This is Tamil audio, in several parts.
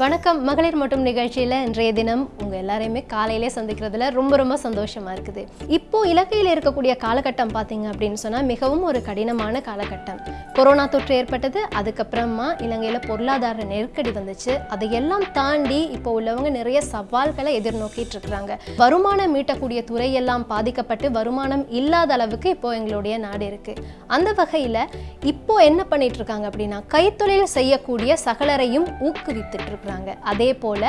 வணக்கம். மகளிர் மட்டும் நிகழ்ச்சியில் இன்றைய தினம் உங்கள் எல்லாரையுமே காலையிலே சந்திக்கிறதுல ரொம்ப ரொம்ப சந்தோஷமாக இருக்குது. இப்போ இலக்கையில் இருக்கக்கூடிய காலகட்டம் பார்த்தீங்க அப்படின்னு சொன்னால் மிகவும் ஒரு கடினமான காலகட்டம். கொரோனா தொற்று ஏற்பட்டது அதுக்கப்புறமா இலங்கையில் பொருளாதார நெருக்கடி வந்துச்சு. அதையெல்லாம் தாண்டி இப்போ உள்ளவங்க நிறைய சவால்களை எதிர்நோக்கிட்டு இருக்கிறாங்க. வருமானம் மீட்டக்கூடிய துறையெல்லாம் பாதிக்கப்பட்டு வருமானம் இல்லாத அளவுக்கு இப்போ எங்களுடைய நாடு இருக்குது அந்த வகையில் இப்போ என்ன பண்ணிட்டு இருக்காங்க அப்படின்னா கைத்தொழில் செய்யக்கூடிய சகலரையும் ஊக்குவித்துட்டு இருக்கிறாங்க அதே போல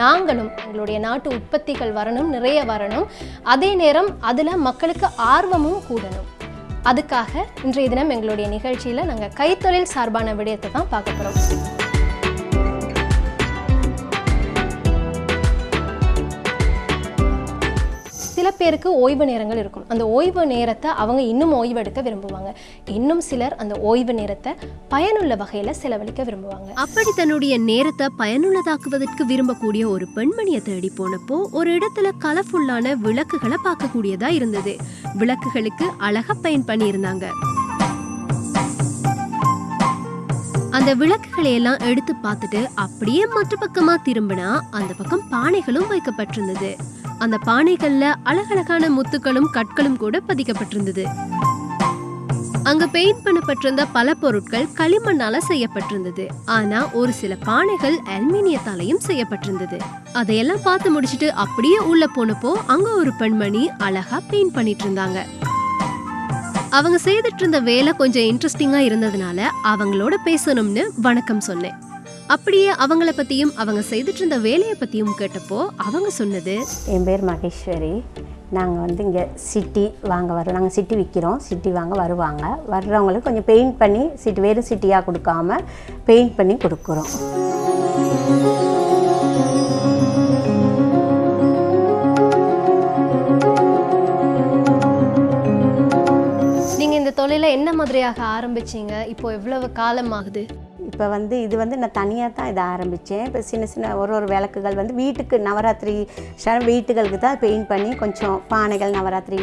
நாங்களும் எங்களுடைய நாட்டு உற்பத்திகள் வரணும் நிறைய வரணும். அதே நேரம் அதில் மக்களுக்கு ஆர்வமும் கூடணும். அதுக்காக இன்றைய தினம் எங்களுடைய நிகழ்ச்சியில் நாங்கள் கைத்தொழில் சார்பான விடயத்தை தான் பார்க்க போகிறோம் பேருக்கு ஓய்வு நேரங்கள் இருக்கும் அந்த ஓய்வு நேரத்தை அவங்க இன்னும் ஓய்வெடுக்க விரும்புவாங்க. இன்னும் சிலர் அந்த ஓய்வு நேரத்தை பயனுள்ள வகையில் செலவழிக்க விரும்புவாங்க. அப்படி தன்னுடைய நேரத்தை பயனுள்ளதாக்குவதற்கு விரும்பக்கூடிய ஒரு பெண்மணியை தேடி போனப்போ ஒரு இடத்துல கலர்ஃபுல்லான விளக்குகளை பார்க்கக்கூடியதா இருந்தது. விளக்குகளுக்கு அழகா பயன் பண்ணியிருந்தாங்க. அந்த விளக்குகளை எல்லாம் எடுத்து பார்த்துட்டு அப்படியே மற்ற பக்கமா திரும்பினா அந்த பக்கம் பானைகளும் வைக்கப்பட்டிருந்தது. அந்த பானைகள்ல அழகழகான முத்துக்களும் கற்களும் கூட பதிக்கப்பட்டிருந்தது. அங்க பெயிண்ட் பண்ணப்பட்டிருந்த பல பொருட்கள் களிமண்ணால செய்யப்பட்டிருந்தது. ஆனா ஒரு சில பானைகள் அலுமினியத்தாலையும் செய்யப்பட்டிருந்தது. அதையெல்லாம் பார்த்து முடிச்சிட்டு அப்படியே உள்ள போனப்போ அங்க ஒரு பெண்மணி அழகா பெயிண்ட் பண்ணிட்டு இருந்தாங்க அவங்க செய்துட்டு இருந்த வேலை கொஞ்சம் இன்ட்ரெஸ்டிங்கா இருந்ததுனால அவங்களோட பேசணும்னு வணக்கம் சொன்னேன். அப்படியே அவங்கள பத்தியும் அவங்க செய்துட்டு இருந்த வேலையை பத்தியும் கேட்டப்போ அவங்க சொன்னது என் பேர் மகேஸ்வரி. நாங்கள் வந்து இங்கே சிட்டி வாங்க வரோம் நாங்கள் சிட்டி விற்கிறோம் சிட்டி வாங்க வருவாங்க. வர்றவங்களுக்கு கொஞ்சம் பெயிண்ட் பண்ணி சிட்டி வெறும் சிட்டியாக கொடுக்காம பெயிண்ட் பண்ணி கொடுக்குறோம். நீங்கள் இந்த தொழிலை என்ன மாதிரியாக ஆரம்பிச்சீங்க? இப்போ எவ்வளவு காலம் ஆகுது இப்போ வந்து இது வந்து நான் தனியாக தான் இதை ஆரம்பித்தேன். இப்போ சின்ன சின்ன ஒரு ஒரு விளக்குகள் வந்து வீட்டுக்கு நவராத்திரி வீட்டுகளுக்கு தான் பெயிண்ட் பண்ணி கொஞ்சம் பானைகள் நவராத்திரி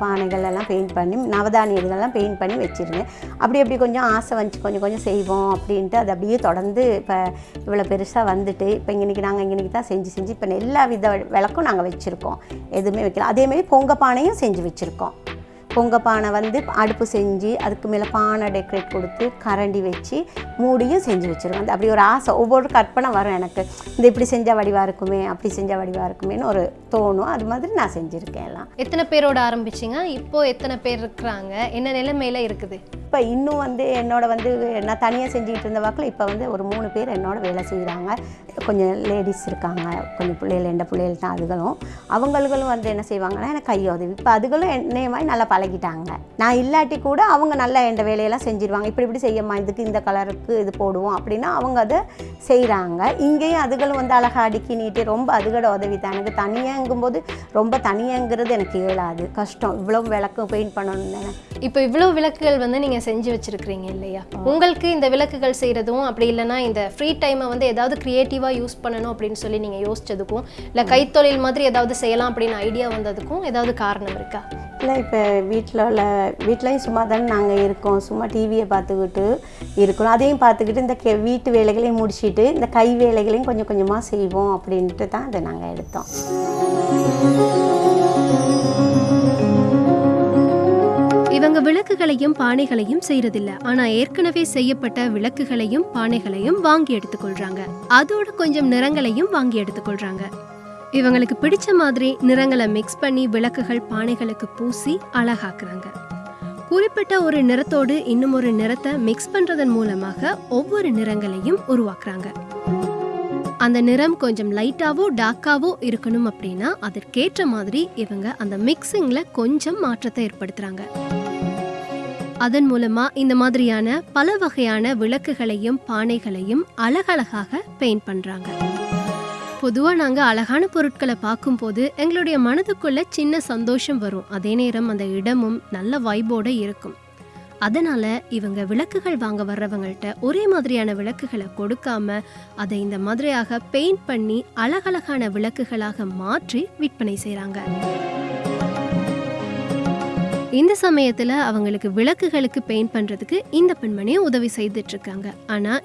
பானைகள் எல்லாம் பெயிண்ட் பண்ணி நவதானிய இதெல்லாம் பெயிண்ட் பண்ணி வச்சுருந்தேன். அப்படி அப்படி கொஞ்சம் ஆசை வந்துச்சு கொஞ்சம் கொஞ்சம் செய்வோம் அப்படின்ட்டு அது அப்படியே தொடர்ந்து இப்போ இவ்வளோ பெருசாக வந்துட்டு இப்போ இன்றைக்கி நாங்கள் இன்றைக்கி தான் செஞ்சு செஞ்சு இப்போ எல்லா வித விளக்கும் நாங்கள் வச்சுருக்கோம். எதுவுமே வைக்கல. அதேமாரி பொங்க பானையும் செஞ்சு வச்சுருக்கோம். பொங்க பானை வந்து அடுப்பு செஞ்சு அதுக்கு மேலே பானை டெக்கரேட் கொடுத்து கரண்டி வச்சு மூடியும் செஞ்சு வச்சுருவேன் அந்த அப்படி ஒரு ஆசை. ஒவ்வொரு கற்பனை வரும் எனக்கு. இந்த இப்படி செஞ்சால் வடிவாக இருக்குமே அப்படி செஞ்சால் வடிவாக இருக்குமேன்னு ஒரு தோணும். அது மாதிரி நான் செஞ்சுருக்கேன் எல்லாம். எத்தனை பேரோட ஆரம்பிச்சீங்க? இப்போ எத்தனை பேர் இருக்கிறாங்க? என்ன நிலைமையில இருக்குது? இப்போ இன்னும் வந்து என்னோட வந்து நான் தனியாக செஞ்சுக்கிட்டு இருந்த வாக்கில் இப்போ வந்து ஒரு மூணு பேர் என்னோட வேலை செய்கிறாங்க கொஞ்சம் லேடிஸ் இருக்காங்க. கொஞ்சம் பிள்ளைகள் எந்த பிள்ளைகள் தான் அதுகளும். அவங்களும் வந்து என்ன செய்வாங்கன்னா எனக்கு கையோதவி. இப்போ அதுகளும் என்னைய மாதிரி நல்லா பழகிட்டாங்க. நான் இல்லாட்டி கூட அவங்க நல்லா எந்த வேலையெல்லாம் செஞ்சிருவாங்க. இப்படி இப்படி செய்யம்மா இதுக்கு இந்த கலருக்கு இது போடுவோம் அப்படின்னா அவங்க அதை செய்கிறாங்க இங்கேயும் அதுகளும் வந்து அழகா அடுக்கி நீட்டி ரொம்ப அதுகளோட உதவி தான். எனக்கு தனியாங்கும்போது ரொம்ப தனியாங்கிறது எனக்கு இயலாது. கஷ்டம். இவ்வளோ விளக்கும் பெயிண்ட் பண்ணணும்னு. இப்போ இவ்வளோ விளக்குகள் வந்து நீங்கள் செஞ்சு வச்சிருக்கிறீங்க இல்லையா? உங்களுக்கு இந்த விளக்குகள் செய்கிறதும் அப்படி இல்லைன்னா இந்த ஃப்ரீ டைமை வந்து ஏதாவது க்ரியேட்டிவாக யூஸ் பண்ணணும் அப்படின்னு சொல்லி நீங்கள் யோசிச்சதுக்கும் இல்லை கைத்தொழில் மாதிரி ஏதாவது செய்யலாம் அப்படின்னு ஐடியா வந்ததுக்கும் ஏதாவது காரணம் இருக்கா? இல்லை இப்போ வீட்டில் உள்ள வீட்லேயும் சும்மா தானே நாங்கள் இருக்கோம். சும்மா டிவியை பார்த்துக்கிட்டு இருக்கிறோம் அதையும் பார்த்துக்கிட்டு இந்த கே வீட்டு வேலைகளையும் முடிச்சுட்டு இந்த கை வேலைகளையும் கொஞ்சம் கொஞ்சமாக செய்வோம் அப்படின்ட்டு தான் அதை நாங்கள் எடுத்தோம். இவங்க விளக்குகளையும் பானைகளையும் செய்யறதில்ல ஆனா ஏற்கனவே செய்யப்பட்ட விளக்குகளையும் பானைகளையும் வாங்கி எடுத்துக்கொள்றாங்க. அதோட கொஞ்சம் நிறங்களையும் வாங்கி எடுத்துக்கொள்றாங்க. இவங்களுக்கு பிடிச்ச மாதிரி நிறங்களை மிக்ஸ் பண்ணி விளக்குகள் பானைகளுக்கு பூசி அழகாக்குறாங்க. குறிப்பிட்ட ஒரு நிறத்தோடு இன்னும் ஒரு நிறத்தை மிக்ஸ் பண்றதன் மூலமாக ஒவ்வொரு நிறங்களையும் உருவாக்குறாங்க. அந்த நிறம் கொஞ்சம் லைட்டாவோ டார்க்காவோ இருக்கணும் அப்படின்னா அதற்கேற்ற மாதிரி இவங்க அந்த மிக்சிங்ல கொஞ்சம் மாற்றத்தை ஏற்படுத்துறாங்க. அதன் மூலமா இந்த மாதிரியான பல வகையான விளக்குகளையும் பானைகளையும் அழகழகாக பெயிண்ட் பண்றாங்க. பொதுவாக நாங்கள் அழகான பொருட்களை பார்க்கும்போது எங்களுடைய மனதுக்குள்ள சின்ன சந்தோஷம் வரும். அதே நேரம் அந்த இடமும் நல்ல வாய்ப்போடு இருக்கும். அதனால இவங்க விளக்குகள் வாங்க வர்றவங்கள்ட்ட ஒரே மாதிரியான விளக்குகளை கொடுக்காம அதை இந்த மாதிரியாக பெயிண்ட் பண்ணி அழகழகான விளக்குகளாக மாற்றி விற்பனை செய்கிறாங்க இந்த சமயத்தில் அவங்களுக்கு விளக்குகளுக்கு பெயிண்ட் பண்ணுறதுக்கு இந்த பெண்மணியும் உதவி செய்துட்டு இருக்காங்க.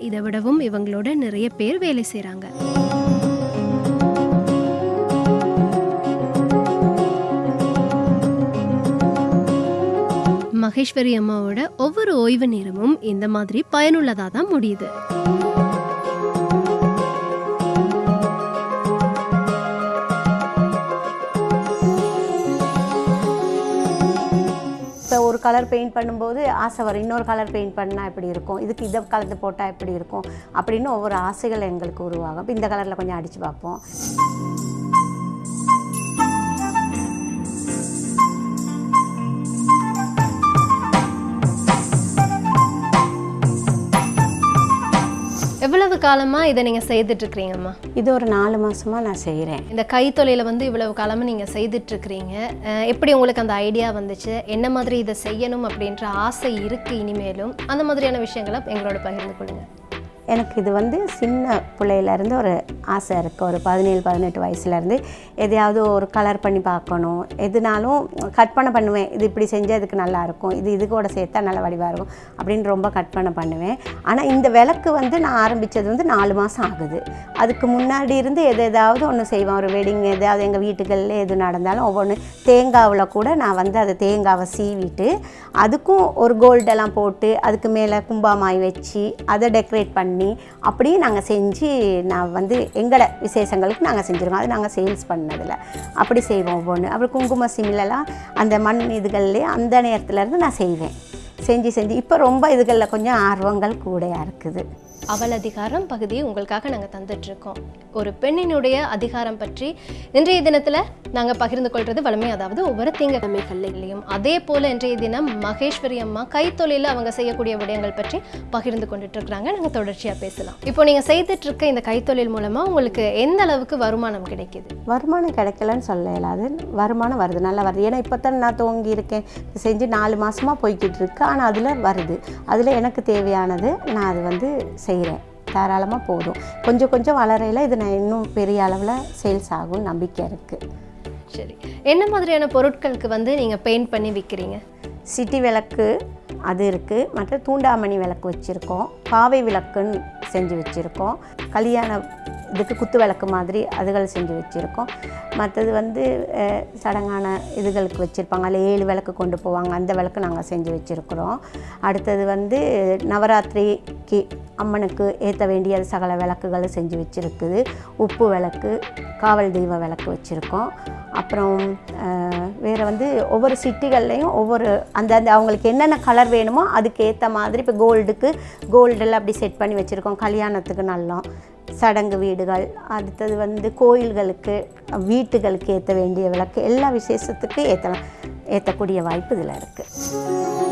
இதை விடவும் இவங்களோட நிறைய பேர் வேலை செய்கிறாங்க மகேஸ்வரி அம்மாவோட ஒவ்வொரு ஓய்வு நேரமும் இந்த மாதிரி பயனுள்ளதாக தான் முடியுது. இப்போ ஒரு கலர் பெயிண்ட் பண்ணும்போது ஆசை வரும். இன்னொரு கலர் பெயிண்ட் பண்ணால் எப்படி இருக்கும்? இதுக்கு இதை கலந்து போட்டால் எப்படி இருக்கும்? அப்படின்னு ஒவ்வொரு ஆசைகள் எங்களுக்கு உருவாகும். இப்போ இந்த கலரில் கொஞ்சம் அடித்து பார்ப்போம். எவ்வளவு காலமா இதை நீங்க செய்துட்டு இருக்கிறீங்கம்மா இது ஒரு நாலு மாசமா நான் செய்கிறேன் இந்த கைத்தொழில வந்து இவ்வளவு காலமா நீங்க செய்துட்டு இருக்கிறீங்க அஹ் எப்படி உங்களுக்கு அந்த ஐடியா வந்துச்சு? என்ன மாதிரி இதை செய்யணும் அப்படின்ற ஆசை இருக்கு இனிமேலும். அந்த மாதிரியான விஷயங்களை எங்களோட பகிர்ந்து கொள்ளுங்க. எனக்கு இது வந்து சின்ன பிள்ளையிலேருந்து ஒரு ஆசை இருக்குது ஒரு பதினேழு பதினெட்டு வயசுலேருந்து எதையாவது ஒரு கலர் பண்ணி பார்க்கணும். எதுனாலும் கற்பனை பண்ணுவேன். இது இப்படி செஞ்சால் இதுக்கு நல்லாயிருக்கும் இது இது கூட சேர்த்தா நல்ல வடிவாக இருக்கும் அப்படின்னு ரொம்ப கற்பனை பண்ணுவேன். ஆனால் இந்த விளக்கு வந்து நான் ஆரம்பித்தது வந்து நாலு மாதம் ஆகுது. அதுக்கு முன்னாடி இருந்து எது எதாவது ஒன்று செய்வேன். ஒரு வெட்டிங் எதாவது எங்கள் வீட்டுகளில் எது நடந்தாலும் ஒவ்வொன்று தேங்காவில் கூட நான் வந்து அதை தேங்காவை சீவிட்டு அதுக்கும் ஒரு கோல்டெல்லாம் போட்டு அதுக்கு மேலே கும்பாமாய் வச்சு அதை டெக்கரேட் பண்ணி அப்படியே நாங்கள் செஞ்சு நான் வந்து எங்களை விசேஷங்களுக்கு நாங்கள் செஞ்சுருவோம். அது நாங்கள் சேல்ஸ் பண்ணதில். அப்படி செய்வோம் ஒவ்வொன்று அப்புறம் குங்கும சிமிலெல்லாம் அந்த மண் இதுகள்லேயே அந்த நேரத்துலேருந்து நான் செய்வேன். செஞ்சு செஞ்சு. இப்போ ரொம்ப இதுகளில் கொஞ்சம் ஆர்வங்கள் கூடையாக இருக்குது. அவள் அதிகாரம் பகுதியை உங்களுக்காக நாங்கள் தந்துட்டு இருக்கோம் ஒரு பெண்ணினுடைய அதிகாரம் பற்றி இன்றைய தினத்துல நாங்க பகிர்ந்து கொள்வது வலிமை அதாவது ஒவ்வொரு திங்கக்கிழமைகள்லையும் அதே போல இன்றைய தினம் மகேஸ்வரி அம்மா கைத்தொழில அவங்க செய்யக்கூடிய விடயங்கள் பற்றி பகிர்ந்து கொண்டுட்டு இருக்கிறாங்க நாங்க தொடர்ச்சியா பேசலாம். இப்போ நீங்க செய்துட்டு இருக்க இந்த கைத்தொழில் மூலமா உங்களுக்கு எந்த அளவுக்கு வருமானம் கிடைக்குது? வருமானம் கிடைக்கலன்னு சொல்ல இயலாது வருமானம் வருது நல்லா வருது. ஏன்னா இப்போ தான் நான் துவங்கி இருக்கேன். செஞ்சு நாலு மாதமாக போய்கிட்டு இருக்கு. ஆனால் அதில் வருது. அதில் எனக்கு தேவையானது நான் அது வந்து செய்கிறேன். தாராளமாக போதும். கொஞ்சம் கொஞ்சம் வளரையில் இது நான் இன்னும் பெரிய அளவில் சேல்ஸ் ஆகும் நம்பிக்கை இருக்குது சரி. என்ன மாதிரியான பொருட்களுக்கு வந்து நீங்கள் பெயிண்ட் பண்ணி விற்கிறீங்க சிட்டி விளக்கு அது இருக்குது மற்ற தூண்டாமணி விளக்கு வச்சுருக்கோம். பாவை விளக்குன்னு செஞ்சு வச்சுருக்கோம். கல்யாண இதுக்கு குத்து விளக்கு மாதிரி அதுகள் செஞ்சு வச்சுருக்கோம். மற்றது வந்து சடங்கான இதுகளுக்கு வச்சுருப்பாங்க. அதில் ஏழு விளக்கு கொண்டு போவாங்க. அந்த விளக்கு நாங்கள் செஞ்சு வச்சுருக்குறோம். அடுத்தது வந்து நவராத்திரிக்கு அம்மனுக்கு ஏற்ற வேண்டிய சகல விளக்குகளை செஞ்சு வச்சுருக்குது. உப்பு விளக்கு காவல் தெய்வ விளக்கு வச்சுருக்கோம். அப்புறம் வேறு வந்து ஒவ்வொரு சிட்டிகள்லையும் ஒவ்வொரு அந்த அந்த அவங்களுக்கு என்னென்ன கலர் வேணுமோ அதுக்கு ஏற்ற மாதிரி இப்போ கோல்டுக்கு கோல்டெல்லாம் அப்படி செட் பண்ணி வச்சுருக்கோம். கல்யாணத்துக்கு நல்லா சடங்கு வீடுகள் அடுத்தது வந்து கோயில்களுக்கு வீட்டுகளுக்கு ஏற்ற வேண்டிய விளக்கு எல்லா விசேஷத்துக்கும் ஏற்றலாம் ஏற்றக்கூடிய வாய்ப்பு இதில் இருக்குது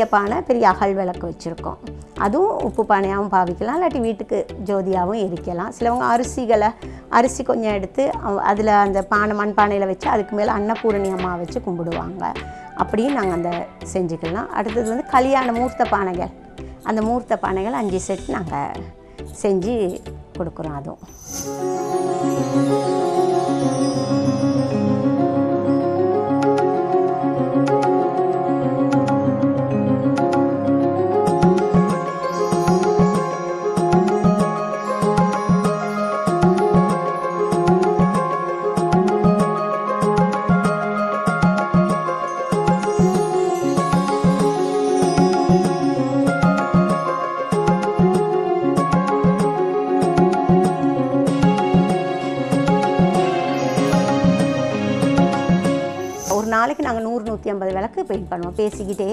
பெரிய பானை பெரிய அகல் விளக்கு வச்சுருக்கோம். அதுவும் உப்பு பானையாகவும் பாவிக்கலாம் இல்லாட்டி வீட்டுக்கு ஜோதியாகவும் எரிக்கலாம். சிலவங்க அரிசிகளை அரிசி கொஞ்சம் எடுத்து அதில் அந்த பானை மண் பானையில் வச்சு அதுக்கு மேலே அன்னபூரணி அம்மா வச்சு கும்பிடுவாங்க. அப்படியும் நாங்கள் அந்த செஞ்சுக்கலாம். அடுத்தது வந்து கல்யாண மூர்த்த பானைகள். அந்த மூர்த்த பானைகள் அஞ்சு செட் நாங்கள் செஞ்சு கொடுக்குறோம் அதுவும். ஐம்பது விளக்கு பெயிண்ட் பண்ணுவோம். பேசிக்கிட்டே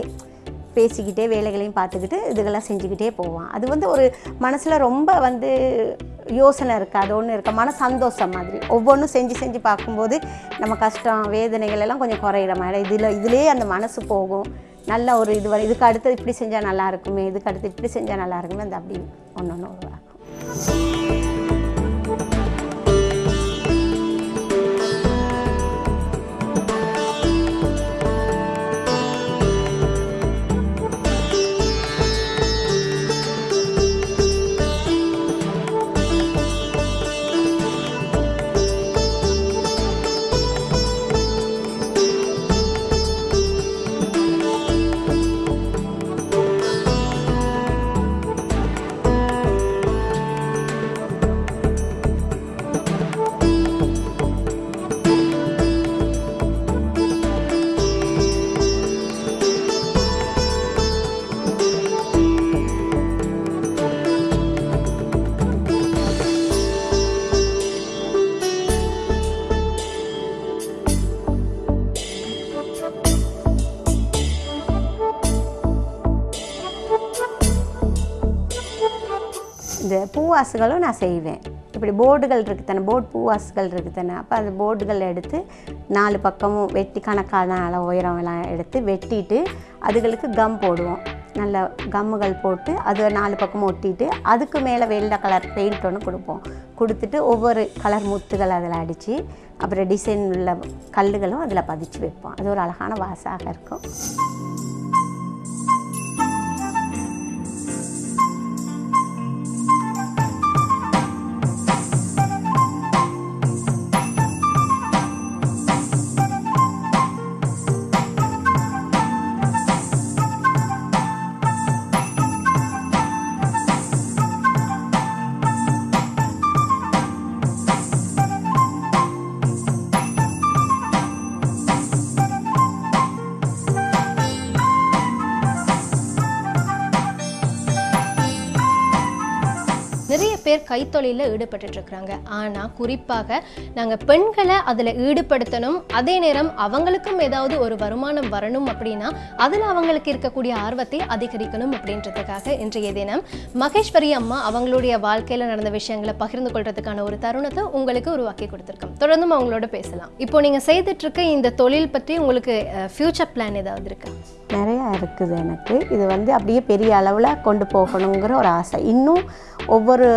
பேசிக்கிட்டே வேலைகளையும் பார்த்துக்கிட்டு இதுகெல்லாம் செஞ்சுக்கிட்டே போவோம். அது வந்து ஒரு மனசில் ரொம்ப வந்து யோசனை இருக்காது ஒன்று இருக்க. மன சந்தோஷம் மாதிரி. ஒவ்வொன்றும் செஞ்சு செஞ்சு பார்க்கும்போது நம்ம கஷ்டம் வேதனைகள் எல்லாம் கொஞ்சம் குறையிற மாதிரி. இதில் இதுலேயே அந்த மனசு போகும். நல்ல ஒரு இது வரை இதுக்கு அடுத்து இப்படி செஞ்சால் நல்லா இருக்குமே இதுக்கு அடுத்து இப்படி செஞ்சால் நல்லா இருக்குமே அந்த அப்படி ஒன்று ஒன்று உருவாக்கும் இந்த பூவாசுகளும் நான் செய்வேன். இப்படி போர்டுகள் இருக்குது தானே போர்டு பூவாசுகள் இருக்குது தானே அப்போ அந்த போர்டுகள் எடுத்து நாலு பக்கமும் வெட்டி கணக்கான அளவு உயரம் எல்லாம் எடுத்து வெட்டிட்டு அதுகளுக்கு கம் போடுவோம். நல்ல கம்முகள் போட்டு அது நாலு பக்கமும் ஒட்டிட்டு அதுக்கு மேலே வெள்ளை கலர் பெயிண்ட் ஒன்று கொடுப்போம். கொடுத்துட்டு ஒவ்வொரு கலர் முத்துகள் அதில் அடித்து அப்புறம் டிசைன் உள்ள கல்லுகளும் அதில் பதிச்சு வைப்போம். அது ஒரு அழகான வாசாக இருக்கும். கைத்தொழிலில் ஈடுபட்டுட்டு இருக்கிறாங்க ஆனால் குறிப்பாக நாங்கள் பெண்களை அதில் ஈடுபடுத்தணும். அதே நேரம் அவங்களுக்கும் ஏதாவது ஒரு வருமானம் வரணும் அப்படின்னா அதில் அவங்களுக்கு இருக்கக்கூடிய ஆர்வத்தை அதிகரிக்கணும் அப்படின்றதுக்காக இன்றைய தினம் மகேஸ்வரி அம்மா அவங்களுடைய வாழ்க்கையில் நடந்த விஷயங்களை பகிர்ந்து கொள்றதுக்கான ஒரு தருணத்தை உங்களுக்கு உருவாக்கி கொடுத்துருக்கோம். தொடர்ந்தும் அவங்களோட பேசலாம். இப்போ நீங்கள் செய்துட்டு இருக்க இந்த தொழில் பற்றி உங்களுக்கு ஃப்யூச்சர் பிளான் ஏதாவது இருக்கா? நிறையா இருக்குது எனக்கு. இது வந்து அப்படியே பெரிய அளவில் கொண்டு போகணுங்கிற ஒரு ஆசை. இன்னும் ஒவ்வொரு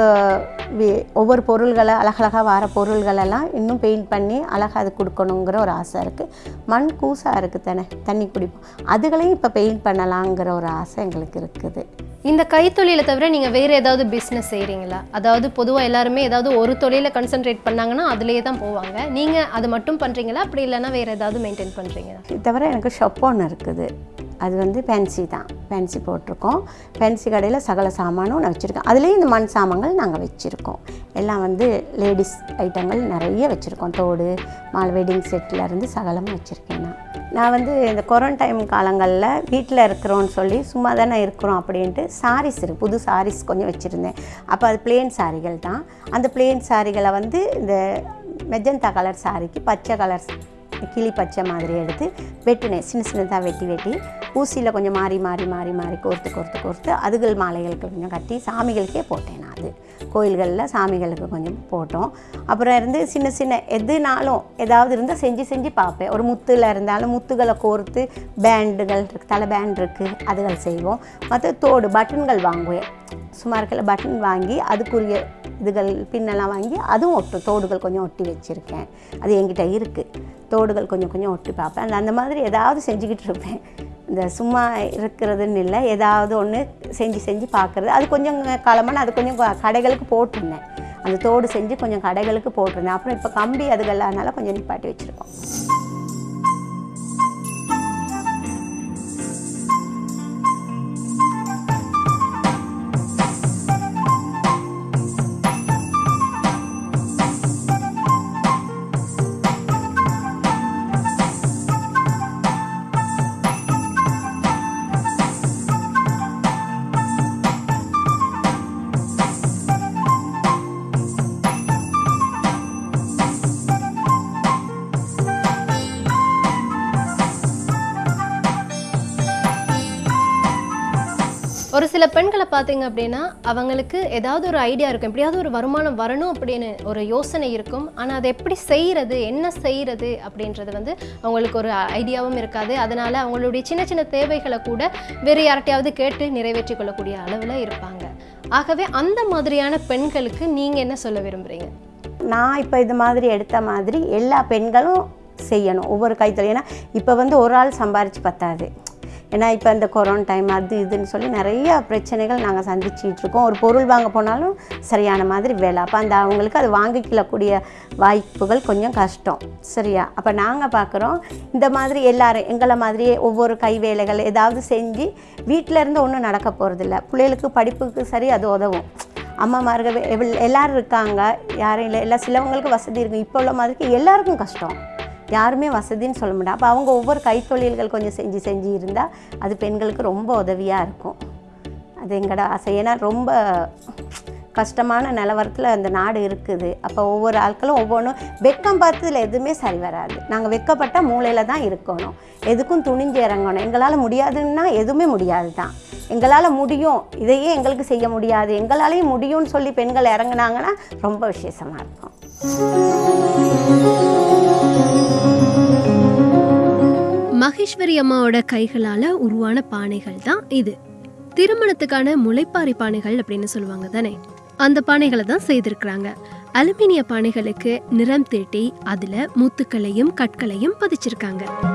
ஒவ்வொரு பொருள்களை அழகழகாக வர பொருள்களெல்லாம் இன்னும் பெயிண்ட் பண்ணி அழகாக அது கொடுக்கணுங்கிற ஒரு ஆசை இருக்குது மண் கூசாக இருக்குது தானே தண்ணி குடிப்போம். அதுகளையும் இப்போ பெயிண்ட் பண்ணலாங்கிற ஒரு ஆசை எங்களுக்கு இருக்குது. இந்த கைத்தொழிலை தவிர நீங்கள் வேறு ஏதாவது பிஸ்னஸ் செய்கிறீங்களா அதாவது பொதுவாக எல்லாருமே ஏதாவது ஒரு தொழிலை கன்சென்ட்ரேட் பண்ணாங்கன்னா அதுலேயே தான் போவாங்க. நீங்கள் அது மட்டும் பண்ணுறீங்களா அப்படி இல்லைன்னா வேறு ஏதாவது மெயின்டைன் பண்ணுறீங்களா இது தவிர எனக்கு ஷாப் ஒன்று இருக்குது. அது வந்து பென்சி தான். பென்சி போட்டிருக்கோம். பென்சி கடையில் சகல சாமானும் நான் வச்சுருக்கேன். அதுலேயும் இந்த மண் சாமான்கள் நாங்கள் வச்சுருக்கோம். எல்லாம் வந்து லேடிஸ் ஐட்டங்கள் நிறைய வச்சுருக்கோம். தோடு மால் வெட்டிங் செட்டில் இருந்து சகலமும் வச்சுருக்கேன் நான். நான் வந்து இந்த கொரோனா டைம் காலங்களில் வீட்டில் இருக்கிறோன்னு சொல்லி சும்மா தானே இருக்கிறோம் அப்படின்ட்டு சாரீஸ் இருக்குது புது சாரீஸ் கொஞ்சம் வச்சுருந்தேன். அப்போ அது பிளேன் சாரிகள் தான். அந்த பிளேன் சாரிகளை வந்து இந்த மெஜந்தா கலர் சாரிக்கு பச்சை கலர் கிளி பச்சை மாதிரி எடுத்து வெட்டினேன். சின்ன சின்னதாக வெட்டி வெட்டி. ஊசியில் கொஞ்சம் மாறி மாறி மாறி மாறி கோர்த்து கோர்த்து கோர்த்து அதுகள் மாலைகளுக்கு கொஞ்சம் கட்டி சாமிகளுக்கே போட்டேன் நான் அது. கோயில்களில் சாமிகளுக்கு கொஞ்சம் போட்டோம். அப்புறம் இருந்து சின்ன சின்ன எதுனாலும் ஏதாவது இருந்தால் செஞ்சு செஞ்சு பார்ப்பேன். ஒரு முத்தில் இருந்தாலும் முத்துகளை கோர்த்து பேண்டுகள் இருக்குது தலை பேண்ட் இருக்குது அதுகள் செய்வோம். மற்ற தோடு பட்டன்கள் வாங்குவேன். சும்மா சுமாருக்கில் பட்டன் வாங்கி அதுக்குரிய இதுகள் பின்னெல்லாம் வாங்கி அதுவும் ஒட்டு தோடுகள் கொஞ்சம் ஒட்டி வச்சுருக்கேன். அது என்கிட்ட இருக்குது தோடுகள் கொஞ்சம் கொஞ்சம் ஒட்டி பார்ப்பேன். அந்த அந்த மாதிரி ஏதாவது செஞ்சுக்கிட்டு இருப்பேன். இந்த சும்மா இருக்கிறதுன்னு இல்லை ஏதாவது ஒன்று செஞ்சு செஞ்சு பார்க்குறது. அது கொஞ்சம் காலமாக நான் அது கொஞ்சம் கடைகளுக்கு போட்டிருந்தேன். அந்த தோடு செஞ்சு கொஞ்சம் கடைகளுக்கு போட்டிருந்தேன். அப்புறம் இப்போ கம்பி அதுகள் அதனால் கொஞ்சம் நிப்பாட்டி வச்சுருக்கோம். சில பெண்களை பார்த்தீங்க அப்படின்னா அவங்களுக்கு ஏதாவது ஒரு ஐடியா இருக்கும். எப்படியாவது ஒரு வருமானம் வரணும் அப்படின்னு ஒரு யோசனை இருக்கும். ஆனால் அதை எப்படி செய்கிறது என்ன செய்கிறது அப்படின்றது வந்து அவங்களுக்கு ஒரு ஐடியாவும் இருக்காது. அதனால் அவங்களுடைய சின்ன சின்ன தேவைகளை கூட வேறு யார்கிட்டையாவது கேட்டு நிறைவேற்றி கொள்ளக்கூடிய அளவில் இருப்பாங்க. ஆகவே அந்த மாதிரியான பெண்களுக்கு நீங்கள் என்ன சொல்ல விரும்புகிறீங்க நான் இப்போ இது மாதிரி எடுத்த மாதிரி எல்லா பெண்களும் செய்யணும். ஒவ்வொரு கைத்தொழில். ஏன்னா இப்போ வந்து ஒரு ஆள் சம்பாரித்து பத்தாது. ஏன்னா இப்போ இந்த கொரோனா டைம் அது இதுன்னு சொல்லி நிறைய பிரச்சனைகள் நாங்கள் சந்திச்சிட்டு இருக்கோம். ஒரு பொருள் வாங்க போனாலும் சரியான மாதிரி வேலை. அப்போ அந்த அவங்களுக்கு அது வாங்கிக்கலக்கூடிய வாய்ப்புகள் கொஞ்சம் கஷ்டம். சரியா? அப்போ நாங்கள் பார்க்குறோம் இந்த மாதிரி எல்லோரும் எங்களை மாதிரியே ஒவ்வொரு கை வேலைகள் ஏதாவது செஞ்சு வீட்டில் இருந்து ஒன்றும் நடக்க போகிறதில்ல பிள்ளைகளுக்கு படிப்புக்கு சரி அது உதவும். அம்மாமார்கள் எவ்வளோ எல்லோரும் இருக்காங்க. யாரும் இல்லை. எல்லா சிலவங்களுக்கு வசதி இருக்கும் இப்போ உள்ள மாதிரிக்கு எல்லாருக்கும் கஷ்டம். யாருமே வசதின்னு சொல்ல முடியாது அப்போ அவங்க ஒவ்வொரு கைத்தொழில்கள் கொஞ்சம் செஞ்சு செஞ்சு இருந்தால் அது பெண்களுக்கு ரொம்ப உதவியாக இருக்கும். அது எங்களோட ஆசை. ஏன்னா ரொம்ப கஷ்டமான நிலவரத்தில் அந்த நாடு இருக்குது. அப்போ ஒவ்வொரு ஆட்களும் ஒவ்வொன்றும் வெக்கம் பார்த்ததில் எதுவுமே சரி வராது. நாங்கள் வெக்கப்பட்ட மூலையில் தான் இருக்கணும். எதுக்கும் துணிஞ்சு இறங்கணும். எங்களால் முடியாதுன்னா எதுவுமே முடியாது தான். எங்களால் முடியும். இதையே எங்களுக்கு செய்ய முடியாது. எங்களாலேயும் முடியும்னு சொல்லி பெண்கள் இறங்குனாங்கன்னா ரொம்ப விசேஷமாக இருக்கும். மகேஸ்வரி அம்மாவோட கைகளால் உருவான பானைகள் தான் இது. திருமணத்துக்கான முளைப்பாரி பானைகள் அப்படின்னு சொல்லுவாங்க தானே? அந்த பானைகளை தான் செய்திருக்கிறாங்க. அலுமினிய பானைகளுக்கு நிறம் தீட்டி அதில் முத்துக்களையும் கற்களையும் பதிச்சிருக்காங்க.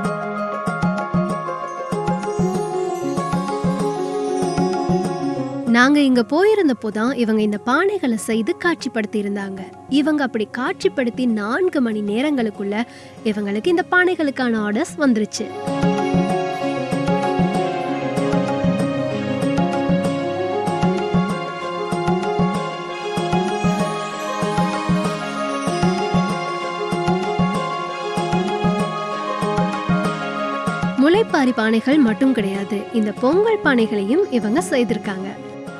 நாங்க இங்க போயிருந்தப்போ தான் இவங்க இந்த பானைகளை செய்து காட்சிப்படுத்தி இருந்தாங்க இவங்க அப்படி காட்சிப்படுத்தி நான்கு மணி நேரங்களுக்குள்ள இவங்களுக்கு இந்த பானைகளுக்கான ஆர்டர்ஸ் வந்துருச்சு. முளைப்பாரி பானைகள் மட்டும் கிடையாது இந்த பொங்கல் பானைகளையும் இவங்க செய்திருக்காங்க.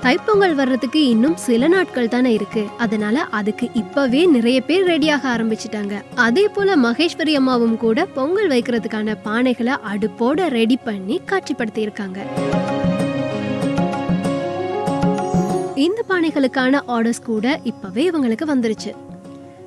தைப்பொங்கல் வர்றதுக்கு இன்னும் சில நாட்கள் தானே இருக்கு. அதனால அதுக்கு இப்பவே நிறைய பேர் ரெடியாக ஆரம்பிச்சிட்டாங்க. அதே போல மகேஸ்வரி அம்மாவும் கூட பொங்கல் வைக்கிறதுக்கான பானைகளை அடுப்போட ரெடி பண்ணி காட்சிப்படுத்தி இருக்காங்க இந்த பானைகளுக்கான ஆர்டர்ஸ் கூட இப்பவே இவங்களுக்கு வந்துருச்சு.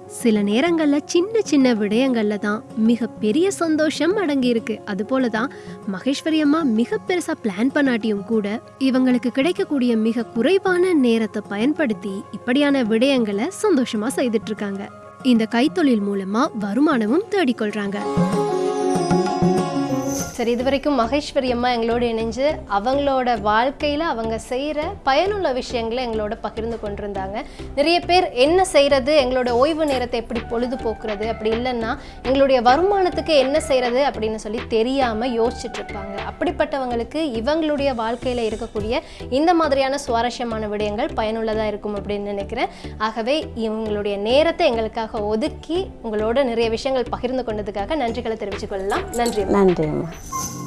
சில நேரங்கள்ல சின்ன சின்ன விடயங்கள்ல தான் மிகப்பெரிய சந்தோஷம் அடங்கி இருக்கு அது போல தான் மகேஸ்வரி அம்மா மிக பெருசா பிளான் பண்ணாட்டியும் கூட இவங்களுக்கு கிடைக்கக்கூடிய மிக குறைவான நேரத்தை பயன்படுத்தி இப்படியான விடயங்களை சந்தோஷமா செய்துட்டு இருக்காங்க. இந்த கைத்தொழில் மூலமா வருமானமும் தேடிக்கொள்றாங்க. சரி இது வரைக்கும் மகேஸ்வரி அம்மா எங்களோட இணைஞ்சு அவங்களோட வாழ்க்கையில் அவங்க செய்கிற பயனுள்ள விஷயங்களை எங்களோட பகிர்ந்து கொண்டிருந்தாங்க. நிறைய பேர் என்ன செய்கிறது எங்களோட ஓய்வு நேரத்தை எப்படி பொழுதுபோக்குறது அப்படி இல்லைன்னா எங்களுடைய வருமானத்துக்கு என்ன செய்கிறது அப்படின்னு சொல்லி தெரியாமல் யோசிச்சுட்ருப்பாங்க அப்படிப்பட்டவங்களுக்கு இவங்களுடைய வாழ்க்கையில் இருக்கக்கூடிய இந்த மாதிரியான சுவாரஸ்யமான விடயங்கள் பயனுள்ளதாக இருக்கும் அப்படின்னு நினைக்கிறேன். ஆகவே இவங்களுடைய நேரத்தை எங்களுக்காக ஒதுக்கி உங்களோட நிறைய விஷயங்கள் பகிர்ந்து கொண்டதுக்காக நன்றிகளை தெரிவித்துக் கொள்ளலாம் நன்றி அம்மா. you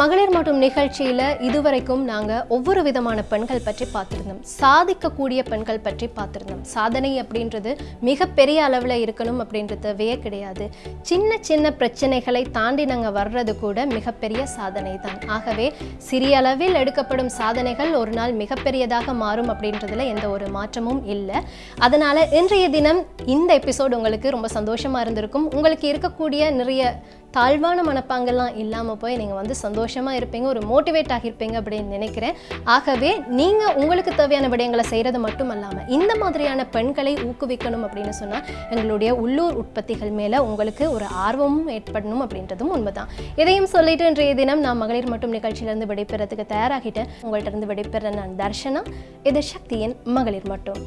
மகளிர் மட்டும் நிகழ்ச்சியில் இதுவரைக்கும் நாங்கள் ஒவ்வொரு விதமான பெண்கள் பற்றி பார்த்துருந்தோம். சாதிக்கக்கூடிய பெண்கள் பற்றி பார்த்துருந்தோம். சாதனை அப்படின்றது மிகப்பெரிய அளவில் இருக்கணும் அப்படின்றதவே கிடையாது. சின்ன சின்ன பிரச்சனைகளை தாண்டி நாங்கள் வர்றது கூட மிகப்பெரிய சாதனை தான் ஆகவே சிறிய அளவில் எடுக்கப்படும் சாதனைகள் ஒரு நாள் மிகப்பெரியதாக மாறும் அப்படின்றதுல எந்த ஒரு மாற்றமும் இல்லை. அதனால் இன்றைய தினம் இந்த எபிசோடு உங்களுக்கு ரொம்ப சந்தோஷமாக இருந்திருக்கும். உங்களுக்கு இருக்கக்கூடிய நிறைய தாழ்வான மனப்பாங்கெல்லாம் இல்லாமல் போய் நீங்கள் வந்து சந்தோஷம் சந்தோஷமாக இருப்பீங்க ஒரு மோட்டிவேட் ஆகியிருப்பீங்க அப்படின்னு நினைக்கிறேன். ஆகவே நீங்கள் உங்களுக்கு தேவையான விடயங்களை செய்கிறது மட்டும் அல்லாமல் இந்த மாதிரியான பெண்களை ஊக்குவிக்கணும் அப்படின்னு சொன்னால் எங்களுடைய உள்ளூர் உற்பத்திகள் மேலே உங்களுக்கு ஒரு ஆர்வமும் ஏற்படணும் அப்படின்றதும் உண்மைதான். இதையும் சொல்லிட்டு இன்றைய தினம் நான் மகளிர் மட்டும் நிகழ்ச்சியிலேருந்து விடைபெறதுக்கு தயாராகிட்டேன். உங்கள்கிட்ட இருந்து விடைபெற நான் தர்ஷனா இது சக்தியின் மகளிர் மட்டும்.